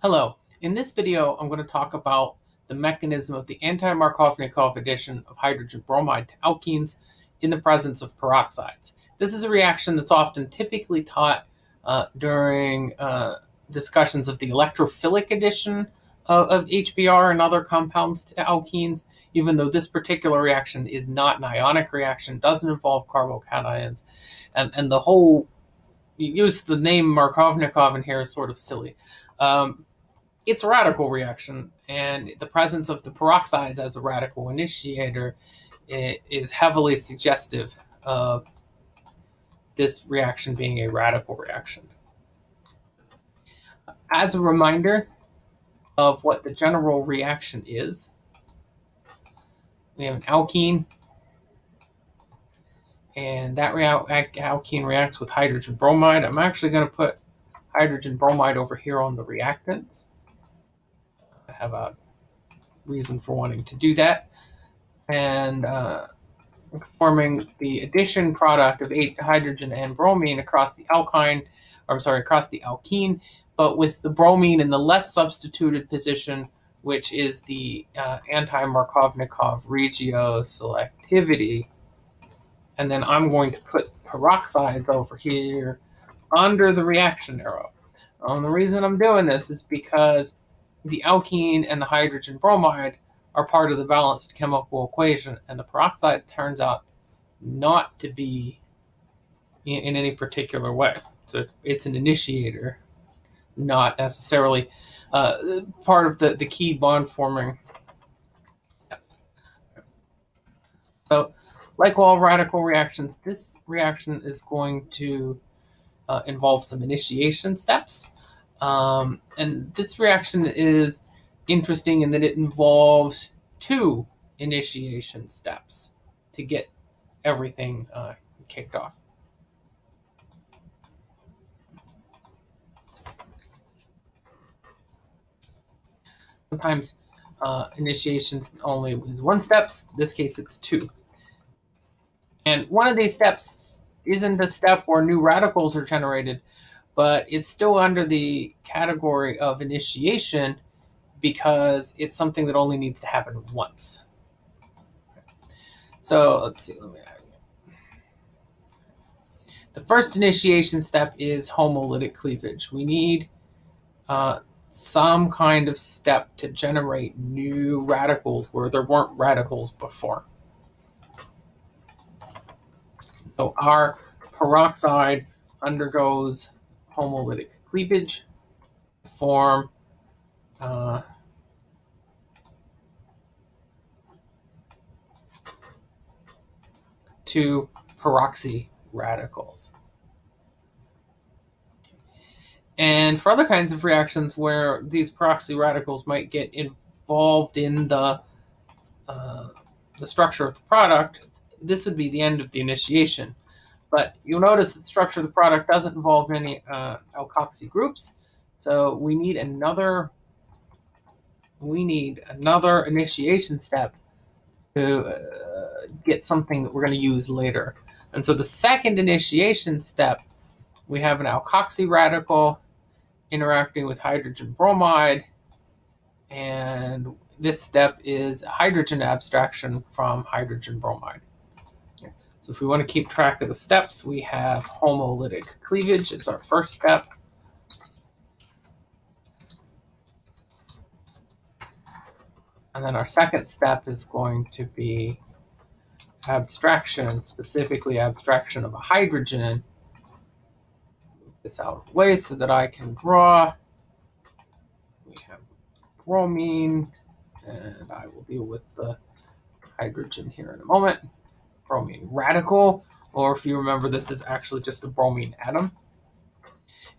Hello, in this video I'm going to talk about the mechanism of the anti-Markovnikov addition of hydrogen bromide to alkenes in the presence of peroxides. This is a reaction that's often typically taught uh, during uh, discussions of the electrophilic addition of, of, HBr and other compounds to alkenes, even though this particular reaction is not an ionic reaction, doesn't involve carbocations, and, and the whole use the name Markovnikov in here is sort of silly. Um, it's a radical reaction, and the presence of the peroxides as a radical initiator is heavily suggestive of this reaction being a radical reaction. As a reminder of what the general reaction is, we have an alkene, and that alkene reacts with hydrogen bromide. I'm actually going to put hydrogen bromide over here on the reactants. I have a reason for wanting to do that. And uh, forming the addition product of eight hydrogen and bromine across the alkyne, or I'm sorry, across the alkene, but with the bromine in the less substituted position, which is the uh, anti-Markovnikov regio selectivity. And then I'm going to put peroxides over here under the reaction arrow. And the reason I'm doing this is because the alkene and the hydrogen bromide are part of the balanced chemical equation, and the peroxide turns out not to be in, in any particular way. So it's, it's an initiator, not necessarily uh, part of the, the key bond forming. So like all radical reactions, this reaction is going to uh, involves some initiation steps. Um, and this reaction is interesting in that it involves two initiation steps to get everything uh, kicked off. Sometimes uh, initiations only is one steps. In this case, it's two. And one of these steps isn't a step where new radicals are generated, but it's still under the category of initiation because it's something that only needs to happen once. So let's see. Let me the first initiation step is homolytic cleavage. We need uh, some kind of step to generate new radicals where there weren't radicals before. So our peroxide undergoes homolytic cleavage to form uh, two peroxy radicals. And for other kinds of reactions where these peroxy radicals might get involved in the uh, the structure of the product, this would be the end of the initiation. But you'll notice that the structure of the product doesn't involve any uh, alkoxy groups. So we need another we need another initiation step to uh, get something that we're going to use later. And so the second initiation step, we have an alkoxy radical interacting with hydrogen bromide. And this step is hydrogen abstraction from hydrogen bromide. So if we want to keep track of the steps, we have homolytic cleavage is our first step. And then our second step is going to be abstraction, specifically abstraction of a hydrogen. Move this out of the way so that I can draw. We have bromine, and I will deal with the hydrogen here in a moment bromine radical, or if you remember, this is actually just a bromine atom.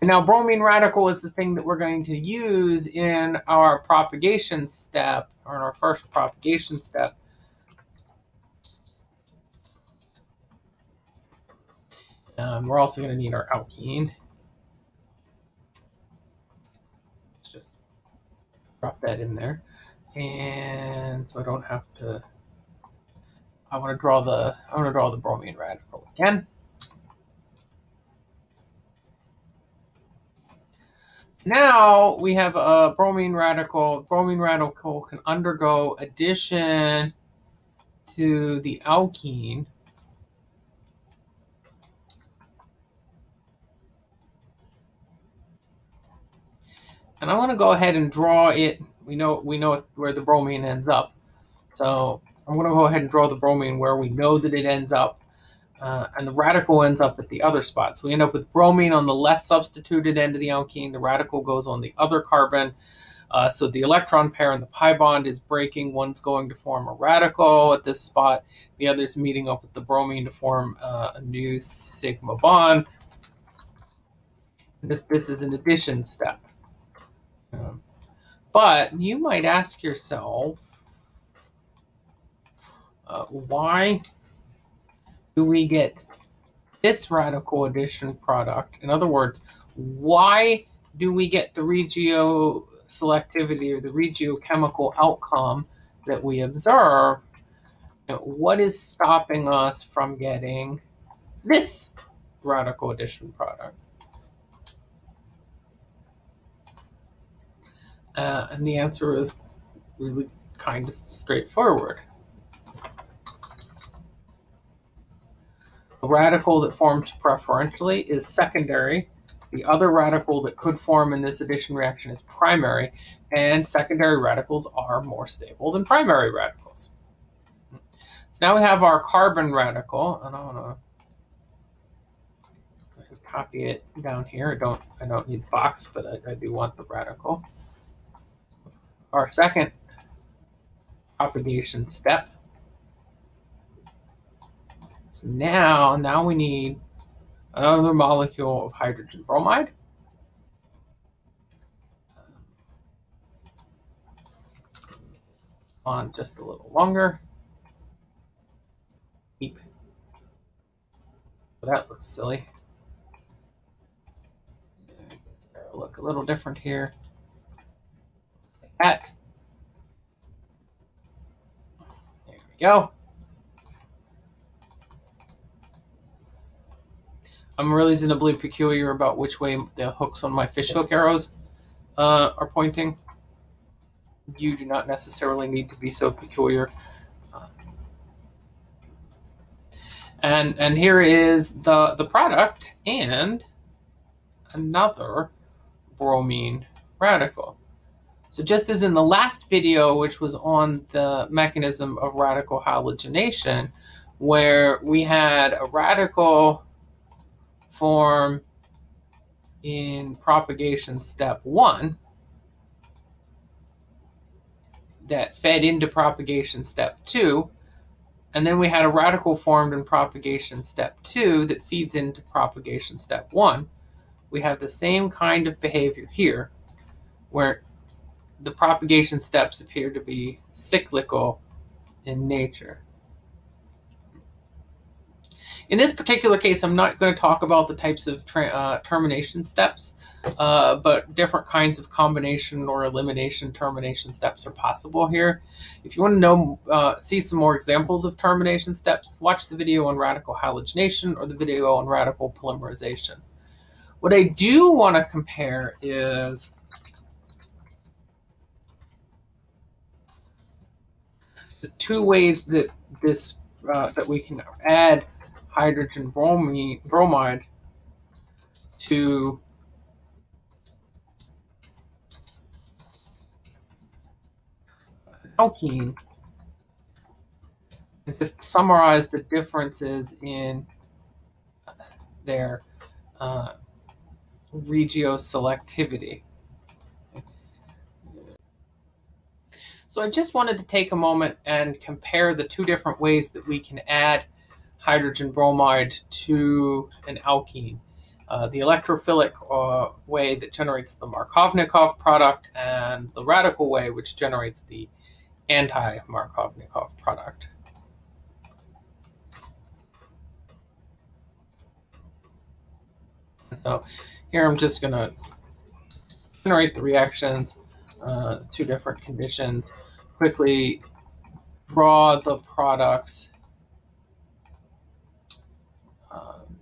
And now bromine radical is the thing that we're going to use in our propagation step, or in our first propagation step. Um, we're also going to need our alkene. Let's just drop that in there. And so I don't have to I want to draw the I want to draw the bromine radical again. So now we have a bromine radical. Bromine radical can undergo addition to the alkene. And I want to go ahead and draw it. We know we know where the bromine ends up. So I'm going to go ahead and draw the bromine where we know that it ends up. Uh, and the radical ends up at the other spot. So we end up with bromine on the less substituted end of the alkene. The radical goes on the other carbon. Uh, so the electron pair in the pi bond is breaking. One's going to form a radical at this spot. The other's meeting up with the bromine to form uh, a new sigma bond. This, this is an addition step. Um, but you might ask yourself, uh, why do we get this radical addition product? In other words, why do we get the regio selectivity or the regiochemical outcome that we observe? What is stopping us from getting this radical addition product? Uh, and the answer is really kind of straightforward. The radical that forms preferentially is secondary. The other radical that could form in this addition reaction is primary, and secondary radicals are more stable than primary radicals. So now we have our carbon radical, and I want to copy it down here. I don't, I don't need the box, but I, I do want the radical. Our second propagation step so now, now we need another molecule of hydrogen bromide. On just a little longer. Keep. Oh, that looks silly. Look a little different here. Like that. There we go. I'm reasonably peculiar about which way the hooks on my fishhook arrows uh, are pointing. You do not necessarily need to be so peculiar. and and here is the the product and another bromine radical. So just as in the last video, which was on the mechanism of radical halogenation, where we had a radical form in propagation step one that fed into propagation step two. And then we had a radical formed in propagation step two that feeds into propagation step one. We have the same kind of behavior here where the propagation steps appear to be cyclical in nature. In this particular case, I'm not going to talk about the types of uh, termination steps, uh, but different kinds of combination or elimination termination steps are possible here. If you want to know, uh, see some more examples of termination steps, watch the video on radical halogenation or the video on radical polymerization. What I do want to compare is the two ways that this uh, that we can add hydrogen bromine, bromide to alkene and just summarize the differences in their uh, regioselectivity. So I just wanted to take a moment and compare the two different ways that we can add hydrogen bromide to an alkene. Uh, the electrophilic uh, way that generates the Markovnikov product and the radical way which generates the anti-Markovnikov product. So here I'm just going to generate the reactions, uh, two different conditions, quickly draw the products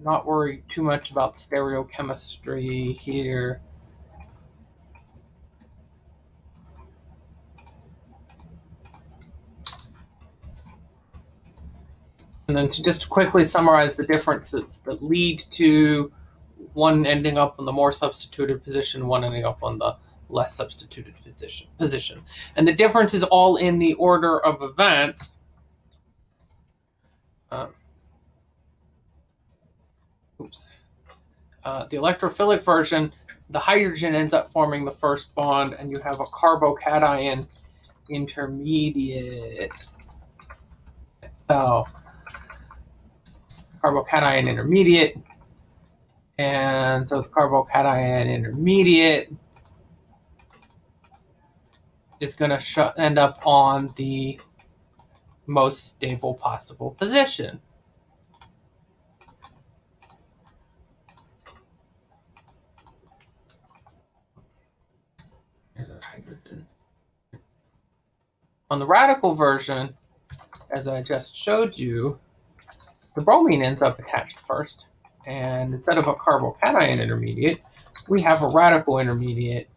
not worry too much about stereochemistry here. And then to just quickly summarize the differences that lead to one ending up on the more substituted position, one ending up on the less substituted position. And the difference is all in the order of events. Uh, oops. Uh, the electrophilic version, the hydrogen ends up forming the first bond, and you have a carbocation intermediate. So, carbocation intermediate. And so the carbocation intermediate it's going to end up on the most stable possible position. On the radical version, as I just showed you, the bromine ends up attached first. And instead of a carbocation intermediate, we have a radical intermediate.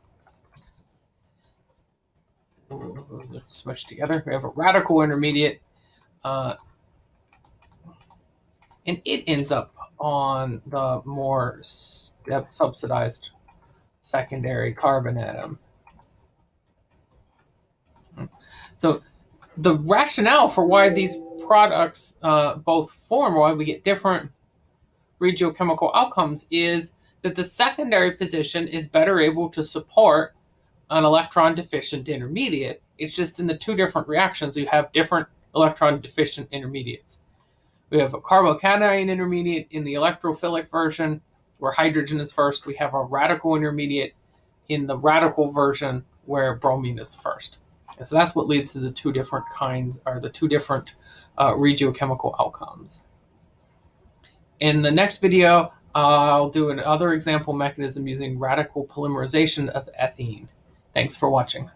Smushed together. We have a radical intermediate. Uh, and it ends up on the more substituted secondary carbon atom. So the rationale for why these products uh, both form, why we get different regiochemical outcomes, is that the secondary position is better able to support an electron deficient intermediate. It's just in the two different reactions, you have different electron deficient intermediates. We have a carbocation intermediate in the electrophilic version, where hydrogen is first. We have a radical intermediate in the radical version, where bromine is first. And so that's what leads to the two different kinds, or the two different uh, regiochemical outcomes. In the next video, I'll do another example mechanism using radical polymerization of ethene. Thanks for watching.